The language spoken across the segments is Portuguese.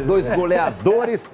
dois goleadores.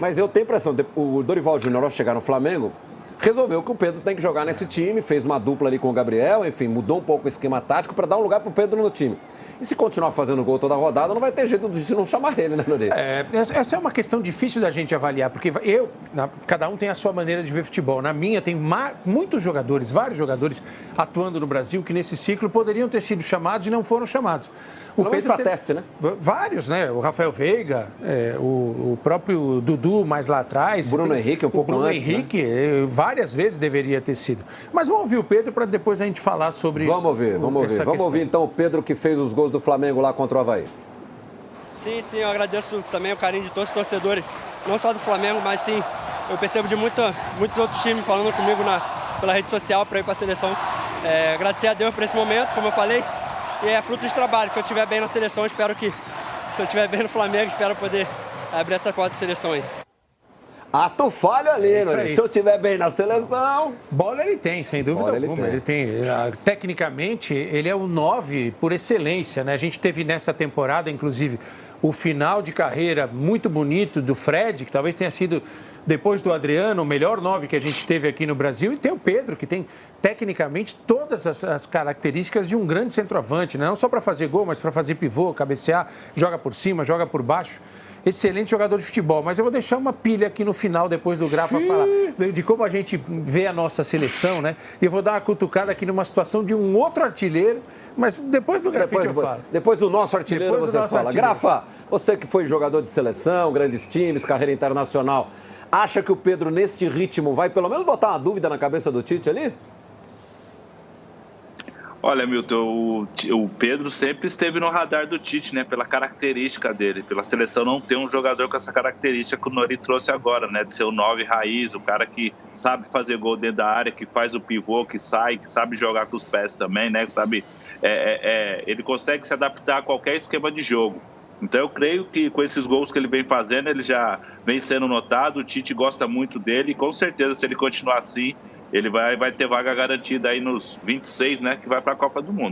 Mas eu tenho impressão, o Dorival Júnior, ao chegar no Flamengo, resolveu que o Pedro tem que jogar nesse time, fez uma dupla ali com o Gabriel, enfim, mudou um pouco o esquema tático para dar um lugar para o Pedro no time. E se continuar fazendo gol toda a rodada, não vai ter jeito de não chamar ele, né, Nori? É, essa é uma questão difícil da gente avaliar, porque eu, na, cada um tem a sua maneira de ver futebol. Na minha, tem muitos jogadores, vários jogadores atuando no Brasil que nesse ciclo poderiam ter sido chamados e não foram chamados. O Pelo Pedro para teste, né? Vários, né? O Rafael Veiga, é, o, o, próprio Dudu mais lá atrás. Bruno tem, Henrique, um pouco Bruno antes. Bruno Henrique, né? Várias vezes deveria ter sido. Mas vamos ouvir o Pedro para depois a gente falar sobre. Vamos ouvir, vamos ouvir. Vamos questão. ouvir então o Pedro que fez os gols do Flamengo lá contra o Havaí. Sim, sim, eu agradeço também o carinho de todos os torcedores, não só do Flamengo, mas sim, eu percebo de muita, muitos outros times falando comigo na, pela rede social para ir para a seleção. É, agradecer a Deus por esse momento, como eu falei, e é fruto de trabalho. Se eu estiver bem na seleção, espero que, se eu estiver bem no Flamengo, espero poder abrir essa quarta seleção aí. Ato falho ali, né? Se eu estiver bem na seleção. Bola ele tem, sem dúvida Bola alguma. Ele tem. ele tem. Ah, tecnicamente, ele é o 9 por excelência, né? A gente teve nessa temporada, inclusive, o final de carreira muito bonito do Fred, que talvez tenha sido, depois do Adriano, o melhor 9 que a gente teve aqui no Brasil. E tem o Pedro, que tem tecnicamente todas as, as, características de um grande centroavante, né? não só para fazer gol, mas para fazer pivô, cabecear, joga por cima, joga por baixo. Excelente jogador de futebol, mas eu vou deixar uma pilha aqui no final, depois do Grafa falar de como a gente vê a nossa seleção, né? E eu vou dar uma cutucada aqui numa situação de um outro artilheiro, mas depois do Grafa eu falo. Depois do nosso artilheiro depois você fala. Artilheiro. Grafa, você que foi jogador de seleção, grandes times, carreira internacional, acha que o Pedro, neste ritmo, vai pelo menos botar uma dúvida na cabeça do Tite ali? Olha, Milton, o, o, Pedro sempre esteve no radar do Tite, né? Pela característica dele. Pela seleção não ter um jogador com essa característica que o Nori trouxe agora, né? De ser o nove raiz, o cara que sabe fazer gol dentro da área, que faz o pivô, que sai, que sabe jogar com os pés também, né? Sabe, é, é, é, ele consegue se adaptar a qualquer esquema de jogo. Então eu creio que com esses gols que ele vem fazendo, ele já vem sendo notado, o Tite gosta muito dele e com certeza se ele continuar assim, ele vai, vai ter vaga garantida aí nos 26, né, que vai para a Copa do Mundo.